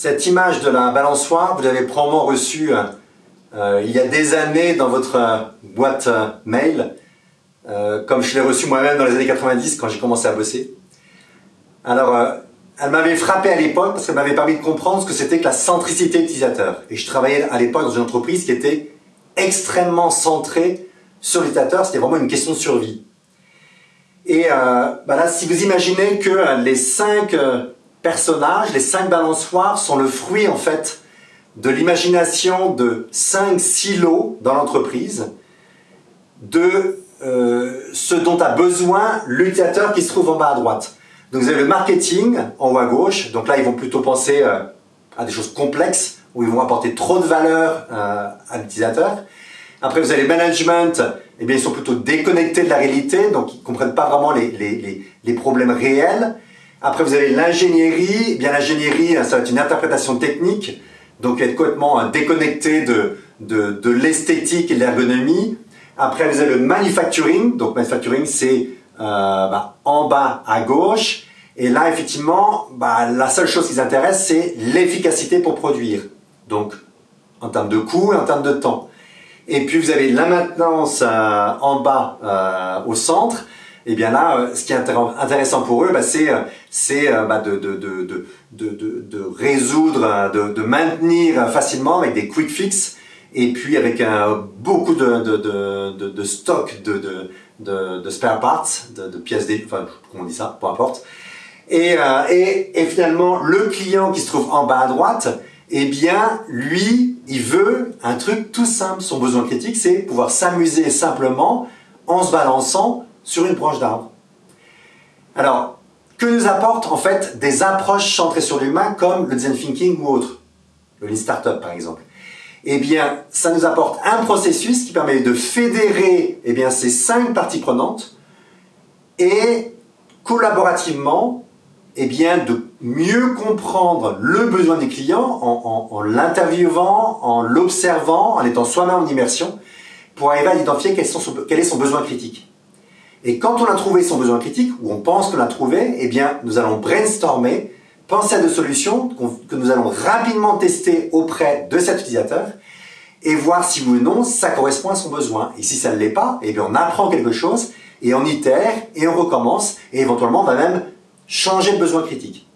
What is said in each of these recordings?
Cette image de la balançoire, vous l'avez probablement reçue euh, il y a des années dans votre euh, boîte euh, mail, comme je l'ai reçue moi-même dans les années 90 quand j'ai commencé à bosser. Alors, elle m'avait frappé à l'époque parce qu'elle m'avait permis de comprendre ce que c'était que la centricité utilisateur. Et je travaillais à l'époque dans une entreprise qui était extrêmement centrée sur l'utilisateur, c'était vraiment une question de survie. Et bah là, si vous imaginez que les cinq personnages, les cinq balançoires sont le fruit en fait de l'imagination de cinq silos dans l'entreprise, de euh, ce dont a besoin l'utilisateur qui se trouve en bas à droite. Donc vous avez le marketing en haut à gauche, donc là ils vont plutôt penser euh, à des choses complexes, où ils vont apporter trop de valeur euh, à l'utilisateur. Après vous avez le management, eh bien ils sont plutôt déconnectés de la réalité, donc ils ne comprennent pas vraiment les, les, les problèmes réels. Après, vous avez l'ingénierie. Eh bien, l'ingénierie, ça va être une interprétation technique, donc être complètement euh, déconnecté de, de, l'esthétique et de l'ergonomie. Après, vous avez le manufacturing. Donc, manufacturing, c'est euh, bah, en bas à gauche. Et là, effectivement, bah, la seule chose qui les intéresse, c'est l'efficacité pour produire. Donc, en termes de coût et en termes de temps. Et puis, vous avez la maintenance euh, en bas au centre et eh bien là, euh, ce qui est intéressant pour eux, bah, c'est euh, euh, bah, de, résoudre, de, maintenir facilement avec des quick fix et puis avec beaucoup de, stock de, spare parts, de, pièces, enfin comment on dit ça, peu importe. Et, et, et finalement, le client qui se trouve en bas à droite, eh bien, lui, il veut un truc tout simple. Son besoin critique, c'est pouvoir s'amuser simplement en se balançant sur une branche d'arbre. Alors, que nous apportent en fait des approches centrées sur l'humain comme le design thinking ou autre, le lean startup par exemple? Eh bien, ça nous apporte un processus qui permet de fédérer eh bien, ces cinq parties prenantes et collaborativement eh bien, de mieux comprendre le besoin des clients en, en l'interviewant, en l'observant, en étant soi-même en immersion, pour arriver à identifier quel est son besoin critique. Et quand on a trouvé son besoin critique, ou on pense qu'on l'a trouvé, eh bien, nous allons brainstormer, penser à des solutions que nous allons rapidement tester auprès de cet utilisateur et voir si oui ou non ça correspond à son besoin. Et si ça ne l'est pas, eh bien, on apprend quelque chose et on itère et on recommence et éventuellement on va même changer de besoin critique.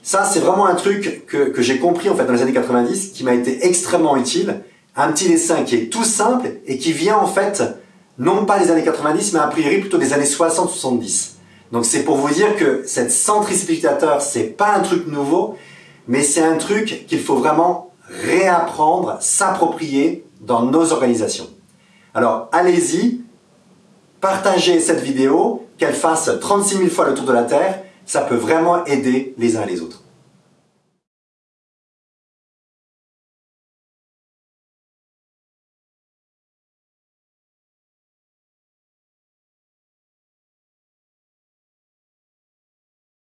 Ça, c'est vraiment un truc que, que j'ai compris en fait dans les années 90 qui m'a été extrêmement utile. Un petit dessin qui est tout simple et qui vient en fait non pas des années 90, mais a priori plutôt des années 60-70. Donc c'est pour vous dire que cette centricité utilisateur, c'est pas un truc nouveau, mais c'est un truc qu'il faut vraiment réapprendre, s'approprier dans nos organisations. Alors allez-y, partagez cette vidéo, qu'elle fasse 36 000 fois le tour de la Terre, ça peut vraiment aider les uns et les autres.